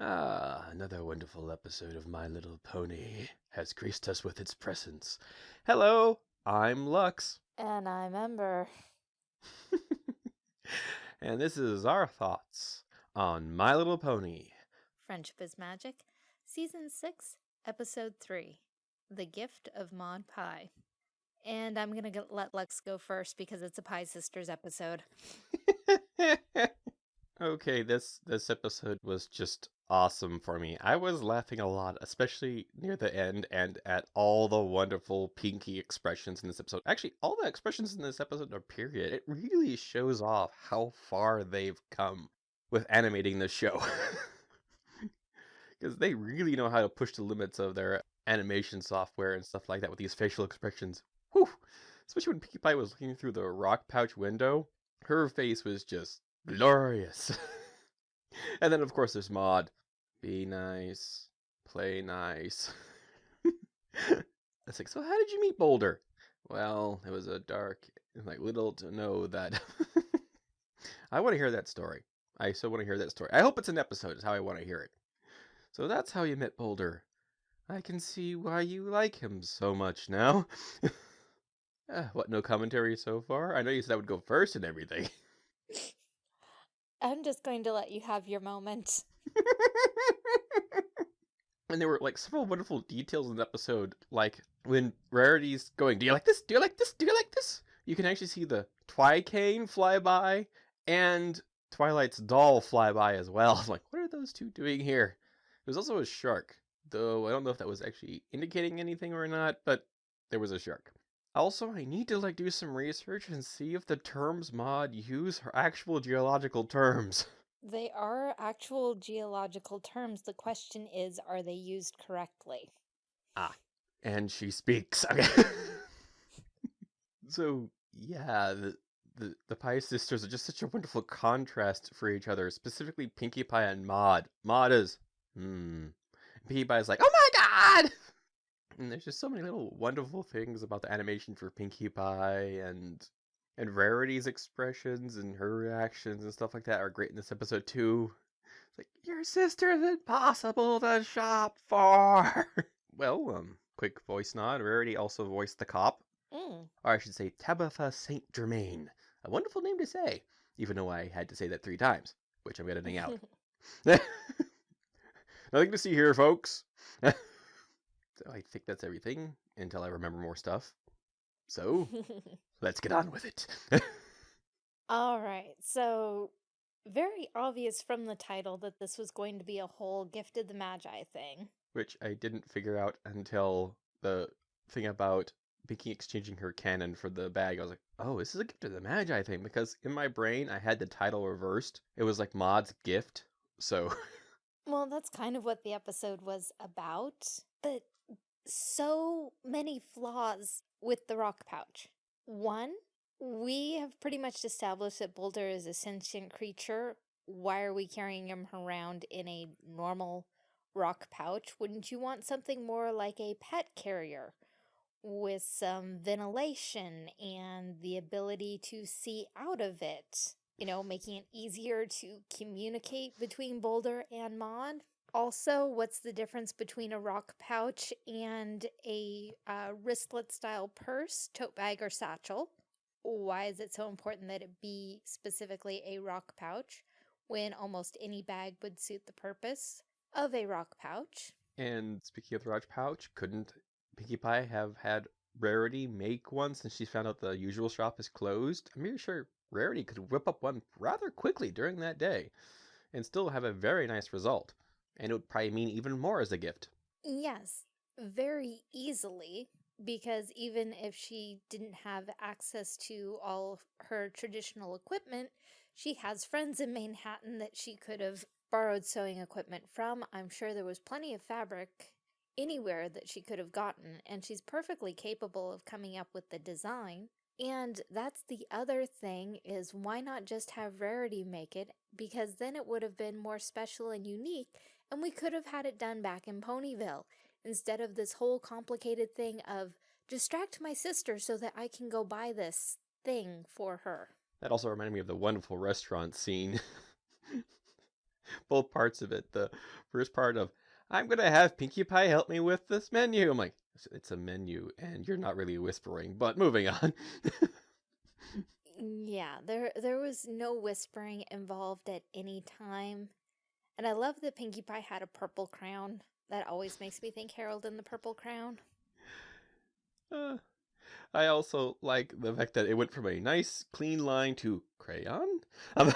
Ah, another wonderful episode of My Little Pony has graced us with its presence. Hello, I'm Lux. And I'm Ember. and this is our thoughts on My Little Pony. Friendship is Magic, Season 6, Episode 3 The Gift of Maud Pie. And I'm going to let Lux go first because it's a Pie Sisters episode. okay, this this episode was just awesome for me. I was laughing a lot, especially near the end and at all the wonderful Pinkie expressions in this episode. Actually, all the expressions in this episode are period. It really shows off how far they've come with animating the show. Because they really know how to push the limits of their animation software and stuff like that with these facial expressions. Whew! Especially when Pinkie Pie was looking through the rock pouch window, her face was just glorious. and then, of course, there's Maud. Be nice. Play nice. it's like, so how did you meet Boulder? Well, it was a dark, like, little to know that. I want to hear that story. I so want to hear that story. I hope it's an episode, is how I want to hear it. So that's how you met Boulder. I can see why you like him so much now. uh, what, no commentary so far? I know you said I would go first and everything. I'm just going to let you have your moment. and there were like several wonderful details in the episode, like when Rarity's going, "Do you like this? Do you like this? Do you like this?" You can actually see the Twicane fly by and Twilight's doll fly by as well. Like, what are those two doing here? There was also a shark, though I don't know if that was actually indicating anything or not, but there was a shark. Also, I need to like do some research and see if the terms Maud use are actual geological terms. They are actual geological terms. The question is, are they used correctly? Ah, and she speaks. Okay. so yeah, the, the the Pie sisters are just such a wonderful contrast for each other. Specifically, Pinkie Pie and Maud. Maud is, hmm. Pinkie Pie is like, oh my god. And there's just so many little wonderful things about the animation for Pinkie Pie and and Rarity's expressions and her reactions and stuff like that are great in this episode too. It's like your sister's impossible to shop for. well, um, quick voice nod. Rarity also voiced the cop, Mm. or I should say Tabitha Saint Germain. A wonderful name to say, even though I had to say that three times, which I'm editing out. Nothing to see here, folks. I think that's everything until I remember more stuff. So let's get on with it. All right. So, very obvious from the title that this was going to be a whole Gift of the Magi thing. Which I didn't figure out until the thing about Pinkie exchanging her cannon for the bag. I was like, oh, this is a gift of the Magi thing. Because in my brain, I had the title reversed. It was like Maud's gift. So, Well, that's kind of what the episode was about, but so many flaws with the rock pouch. One, we have pretty much established that Boulder is a sentient creature. Why are we carrying him around in a normal rock pouch? Wouldn't you want something more like a pet carrier with some ventilation and the ability to see out of it? You know, making it easier to communicate between Boulder and Maud. Also, what's the difference between a rock pouch and a uh, wristlet style purse, tote bag, or satchel? Why is it so important that it be specifically a rock pouch when almost any bag would suit the purpose of a rock pouch? and speaking of the rock pouch, couldn't Pinkie Pie have had Rarity make one since she found out the usual shop is closed? I'm pretty sure Rarity could whip up one rather quickly during that day and still have a very nice result. And it would probably mean even more as a gift. Yes, very easily, because even if she didn't have access to all her traditional equipment, she has friends in Manehattan that she could have borrowed sewing equipment from. I'm sure there was plenty of fabric anywhere that she could have gotten, and she's perfectly capable of coming up with the design. And that's the other thing is why not just have Rarity make it because then it would have been more special and unique and we could have had it done back in Ponyville instead of this whole complicated thing of distract my sister so that I can go buy this thing for her. That also reminded me of the wonderful restaurant scene. both parts of it. The first part of I'm gonna have Pinkie Pie help me with this menu. I'm like, it's a menu, and you're not really whispering. But moving on. Yeah, there there was no whispering involved at any time. And I love that Pinkie Pie had a purple crown. That always makes me think Harold in the Purple Crayon. Uh, I also like the fact that it went from a nice, clean line to crayon um,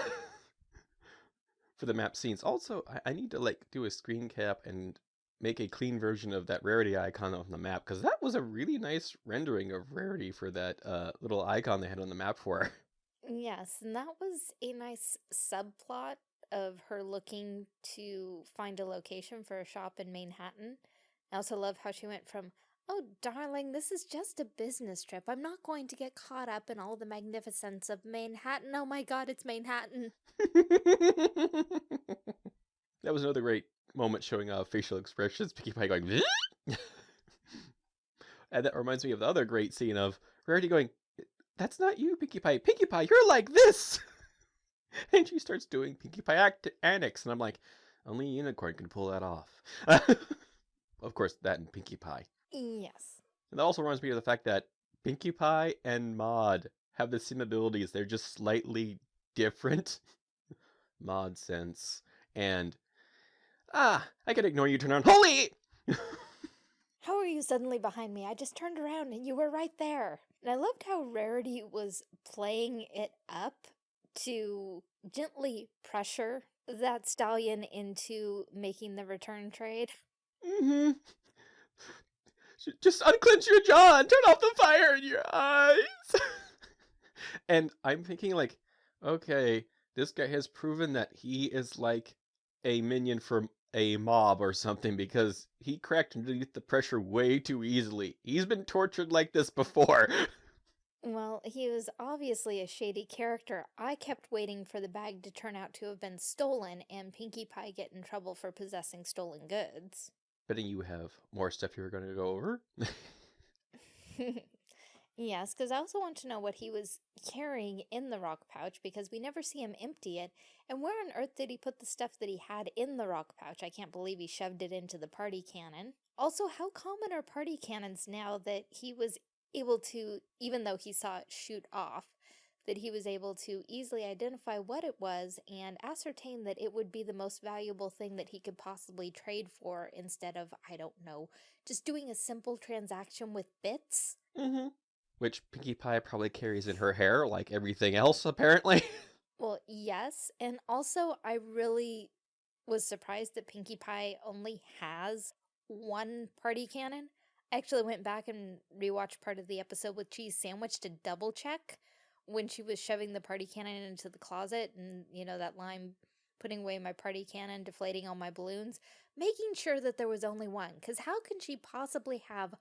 for the map scenes. Also, I, I need to like do a screen cap and make a clean version of that rarity icon on the map because that was a really nice rendering of rarity for that uh, little icon they had on the map for. Yes, and that was a nice subplot of her looking to find a location for a shop in Manehattan. I also love how she went from, oh, darling, this is just a business trip. I'm not going to get caught up in all the magnificence of Manehattan. Oh my god, it's Manehattan. that was another great moment showing uh, facial expressions. Pinkie Pie going, and that reminds me of the other great scene of Rarity going, "That's not you, Pinkie Pie. Pinkie Pie, you're like this." and she starts doing Pinkie Pie act annex, and I'm like, only a unicorn can pull that off. of course, that and Pinkie Pie. Yes. And that also reminds me of the fact that Pinkie Pie and Maud have the same abilities. They're just slightly different. Maud sense and ah, I can ignore you. Turn around. Holy! How are you suddenly behind me? I just turned around and you were right there. And I loved how Rarity was playing it up to gently pressure that stallion into making the return trade. hmm Just unclench your jaw and turn off the fire in your eyes. and I'm thinking like, okay, this guy has proven that he is like a minion from a mob or something because he cracked underneath the pressure way too easily. He's been tortured like this before. Well, he was obviously a shady character. I kept waiting for the bag to turn out to have been stolen and Pinkie Pie get in trouble for possessing stolen goods. Betting you have more stuff you're going to go over. Yes, because I also want to know what he was carrying in the rock pouch because we never see him empty it. And where on earth did he put the stuff that he had in the rock pouch? I can't believe he shoved it into the party cannon. Also, how common are party cannons now that he was able to, even though he saw it shoot off, that he was able to easily identify what it was and ascertain that it would be the most valuable thing that he could possibly trade for instead of, I don't know, just doing a simple transaction with bits? hmm Which Pinkie Pie probably carries in her hair, like everything else, apparently. Well, yes, and also I really was surprised that Pinkie Pie only has one party cannon. Actually went back and rewatched part of the episode with Cheese Sandwich to double check when she was shoving the party cannon into the closet and, you know, that line putting away my party cannon, deflating all my balloons, making sure that there was only one. Because how can she possibly have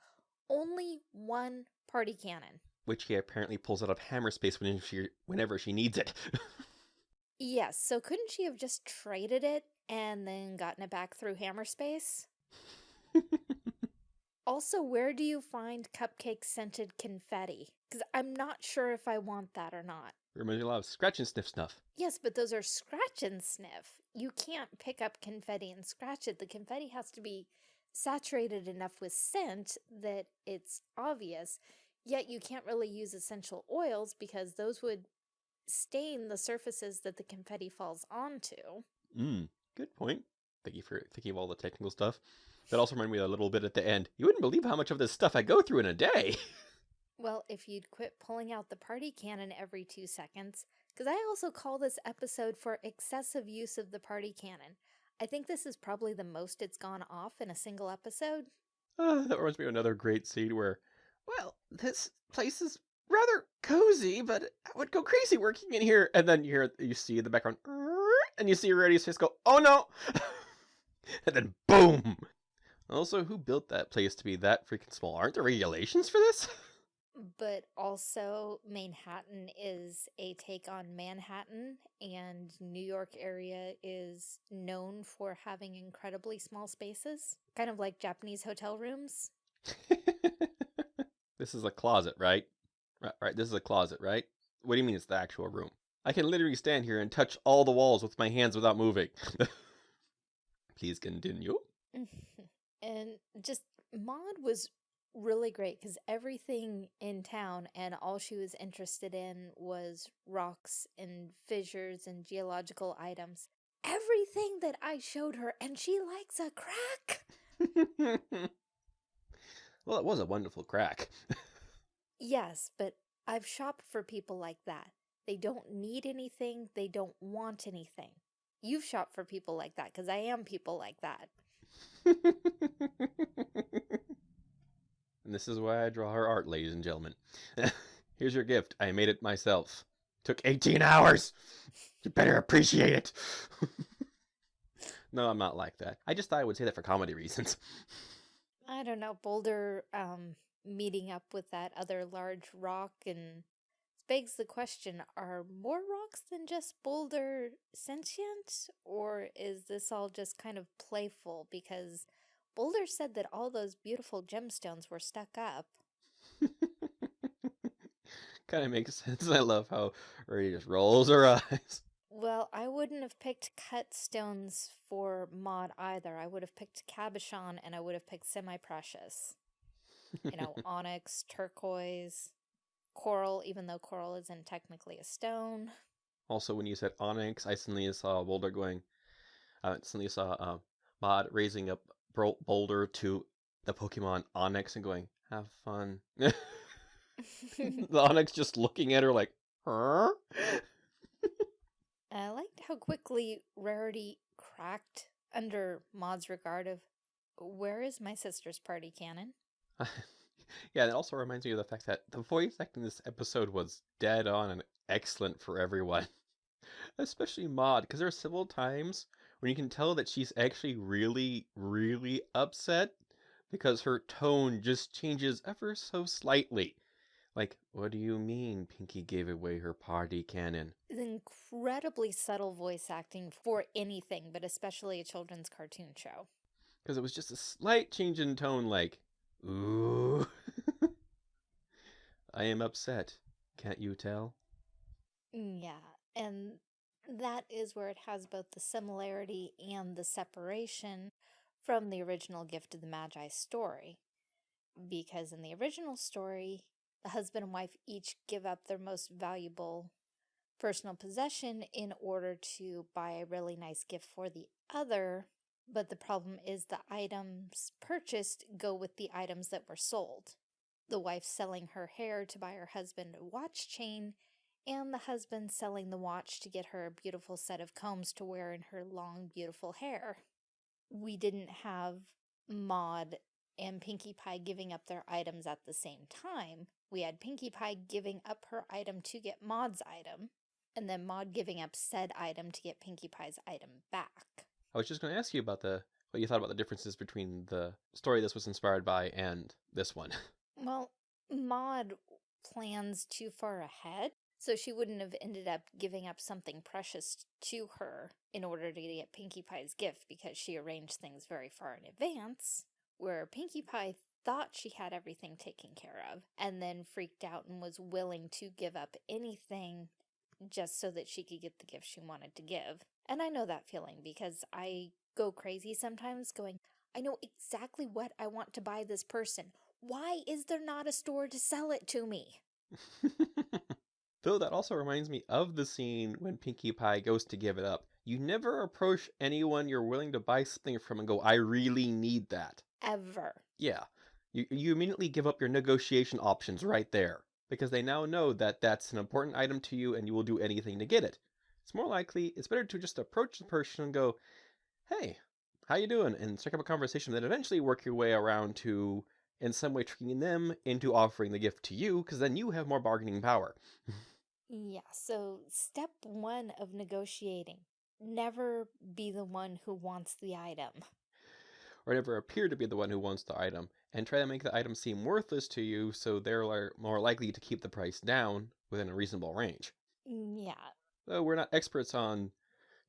only one party cannon? Which he apparently pulls out of hammer space whenever she, whenever she needs it. Yes, so couldn't she have just traded it and then gotten it back through hammer space? Also, where do you find cupcake scented confetti? Because I'm not sure if I want that or not. Reminds me a lot of scratch and sniff snuff. Yes, but those are scratch and sniff. You can't pick up confetti and scratch it. The confetti has to be saturated enough with scent that it's obvious. Yet you can't really use essential oils because those would stain the surfaces that the confetti falls onto. Mm, good point. Thank you for thinking of all the technical stuff. That also reminded me a little bit at the end. You wouldn't believe how much of this stuff I go through in a day. Well, if you'd quit pulling out the party cannon every two seconds, because I also call this episode for excessive use of the party cannon. I think this is probably the most it's gone off in a single episode. Uh, that reminds me of another great scene where, well, this place is rather cozy, but I would go crazy working in here. And then you hear, you see the background, and you see Rarity's face go, oh no! and then boom! Also, who built that place to be that freaking small? Aren't there regulations for this? But also, Manehattan is a take on Manhattan, and New York area is known for having incredibly small spaces, kind of like Japanese hotel rooms. this is a closet, right? Right, right. This is a closet, right? What do you mean it's the actual room? I can literally stand here and touch all the walls with my hands without moving. Please continue. And just Maud was really great because everything in town and all she was interested in was rocks and fissures and geological items. Everything that I showed her, and she likes a crack. well, it was a wonderful crack. yes, but I've shopped for people like that. They don't need anything, they don't want anything. You've shopped for people like that because I am people like that. and this is why I draw her art, ladies and gentlemen. Here's your gift. I made it myself. Took 18 hours. You better appreciate it. no, I'm not like that. I just thought I would say that for comedy reasons. I don't know. Boulder um, meeting up with that other large rock and begs the question, are more rocks than just Boulder sentient? Or is this all just kind of playful? Because Boulder said that all those beautiful gemstones were stuck up. kind of makes sense. I love how Rarity just rolls her eyes. Well, I wouldn't have picked cut stones for Maud either. I would have picked cabochon and I would have picked semi-precious. You know, onyx, turquoise, coral, even though coral isn't technically a stone. Also, when you said onyx, I suddenly saw Boulder going. I suddenly saw uh, Maud raising up Boulder to the Pokemon Onix and going, "Have fun." the Onix just looking at her like, "Huh." I liked how quickly Rarity cracked under Maud's regard of, "Where is my sister's party cannon?" yeah, it also reminds me of the fact that the voice acting in this episode was dead on and excellent for everyone. Especially Maud, because there are several times when you can tell that she's actually really, really upset because her tone just changes ever so slightly. Like, what do you mean Pinkie gave away her party cannon? Incredibly subtle voice acting for anything, but especially a children's cartoon show. Because it was just a slight change in tone, like, ooh. I am upset. Can't you tell? Mm, yeah, and that is where it has both the similarity and the separation from the original Gift of the Magi story. Because in the original story, the husband and wife each give up their most valuable personal possession in order to buy a really nice gift for the other, but the problem is the items purchased go with the items that were sold. The wife selling her hair to buy her husband a watch chain and the husband selling the watch to get her a beautiful set of combs to wear in her long, beautiful hair. We didn't have Maud and Pinkie Pie giving up their items at the same time. We had Pinkie Pie giving up her item to get Maud's item, and then Maud giving up said item to get Pinkie Pie's item back. I was just going to ask you about the what you thought about the differences between the story this was inspired by and this one. Well, Maud plans too far ahead so she wouldn't have ended up giving up something precious to her in order to get Pinkie Pie's gift because she arranged things very far in advance, where Pinkie Pie thought she had everything taken care of and then freaked out and was willing to give up anything just so that she could get the gift she wanted to give. And I know that feeling because I go crazy sometimes going, I know exactly what I want to buy this person. Why is there not a store to sell it to me? Though that also reminds me of the scene when Pinkie Pie goes to give it up. You never approach anyone you're willing to buy something from and go, I really need that. Ever. Yeah. You, you immediately give up your negotiation options right there because they now know that that's an important item to you and you will do anything to get it. It's more likely, it's better to just approach the person and go, hey, how you doing? And strike up a conversation that eventually work your way around to in some way tricking them into offering the gift to you because then you have more bargaining power. Yeah, so step one of negotiating never be the one who wants the item. Or never appear to be the one who wants the item, and try to make the item seem worthless to you so they're more likely to keep the price down within a reasonable range. Mm, yeah. Though we're not experts on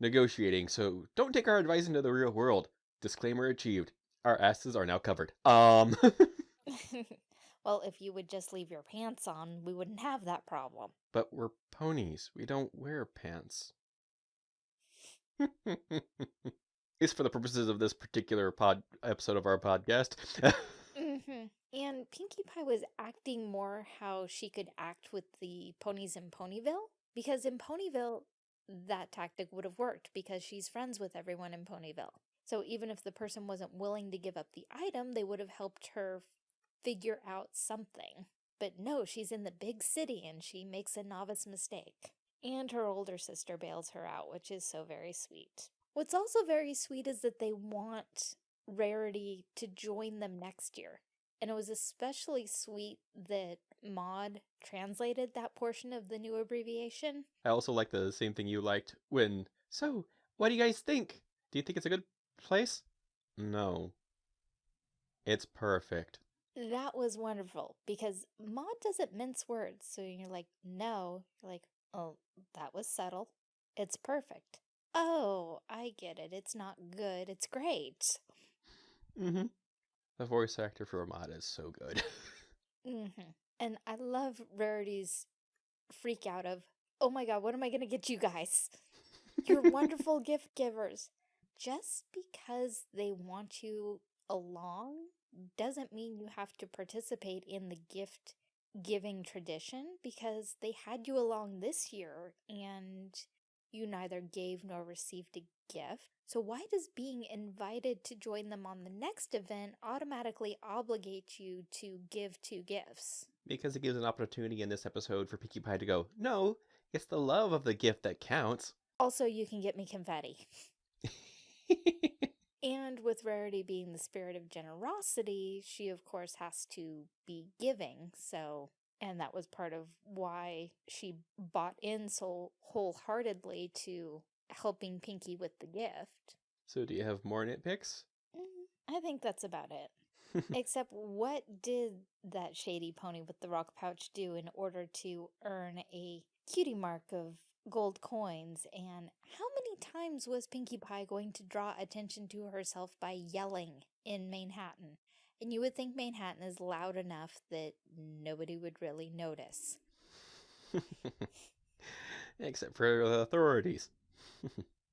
negotiating, so don't take our advice into the real world. Disclaimer achieved. Our asses are now covered. Um. Well, if you would just leave your pants on, we wouldn't have that problem. But we're ponies. We don't wear pants. At least for the purposes of this particular pod episode of our podcast. hmm And Pinkie Pie was acting more how she could act with the ponies in Ponyville. Because in Ponyville, that tactic would have worked because she's friends with everyone in Ponyville. So even if the person wasn't willing to give up the item, they would have helped her figure out something. But no, she's in the big city and she makes a novice mistake. And her older sister bails her out, which is so very sweet. What's also very sweet is that they want Rarity to join them next year. And it was especially sweet that Maud translated that portion of the new abbreviation. I also like the same thing you liked when. So, what do you guys think? Do you think it's a good place? No. It's perfect. That was wonderful because Maud doesn't mince words. So you're like, no. You're like, oh, that was subtle. It's perfect. Oh, I get it. It's not good. It's great. Mm-hmm. The voice actor for Ramada is so good. Mm-hmm. And I love Rarity's freak out of, oh my god, what am I going to get you guys? You're wonderful gift givers. Just because they want you along doesn't mean you have to participate in the gift giving tradition because they had you along this year and you neither gave nor received a gift. So why does being invited to join them on the next event automatically obligate you to give two gifts? because it gives an opportunity in this episode for Pinkie Pie to go, no, it's the love of the gift that counts. Also, you can get me confetti. And with Rarity being the spirit of generosity, she of course has to be giving. So, and that was part of why she bought in so wholeheartedly to helping Pinkie with the gift. so, do you have more nitpicks? Mm, I think that's about it. Except what did that shady pony with the rock pouch do in order to earn a cutie mark of gold coins? And how many times was Pinkie Pie going to draw attention to herself by yelling in Manehattan? And you would think Manehattan is loud enough that nobody would really notice. Except for the authorities.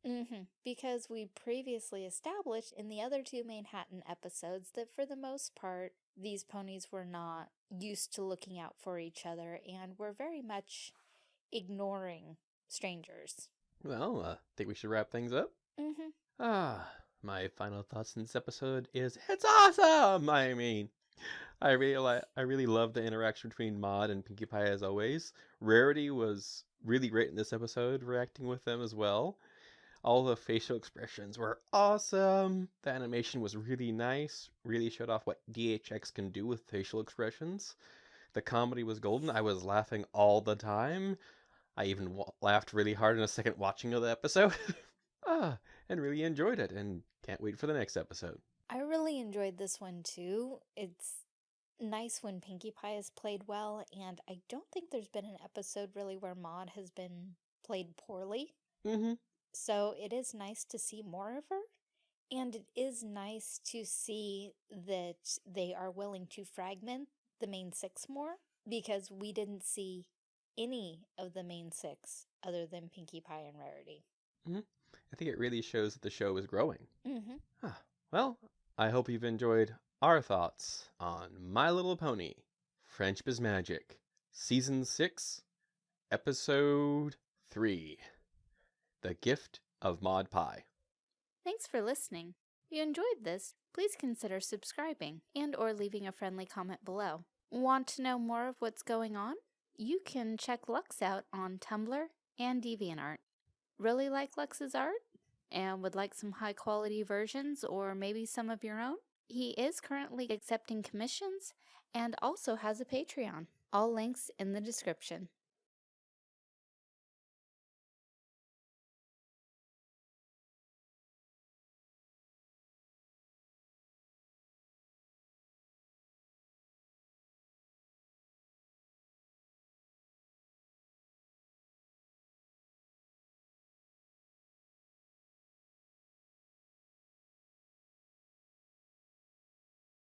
Mm-hmm. Because we previously established in the other two Manehattan episodes that for the most part, these ponies were not used to looking out for each other and were very much ignoring strangers. Well, I uh, think we should wrap things up. Mm-hmm. Ah, my final thoughts in this episode is it's awesome. I mean, I really I really love the interaction between Maud and Pinkie Pie as always. Rarity was really great in this episode, reacting with them as well. All the facial expressions were awesome. The animation was really nice. Really showed off what DHX can do with facial expressions. The comedy was golden. I was laughing all the time. I even wa- laughed really hard in a second watching of the episode. ah, and really enjoyed it and can't wait for the next episode. I really enjoyed this one too. It's nice when Pinkie Pie is played well, and I don't think there's been an episode really where Maud has been played poorly. Mm-hmm. So it is nice to see more of her. And it is nice to see that they are willing to fragment the main six more because we didn't see any of the main six other than Pinkie Pie and Rarity. I think it really shows that the show is growing. Mm-hmm. Ah, well, I hope you've enjoyed our thoughts on My Little Pony, Friendship is Magic, Season 6, Episode 3 The Gift of Maud Pie. Thanks for listening. If you enjoyed this, please consider subscribing and or leaving a friendly comment below. Want to know more of what's going on? You can check Lux out on Tumblr and DeviantArt. Really like Lux's art? And would like some high quality versions or maybe some of your own? He is currently accepting commissions and also has a Patreon. All links in the description.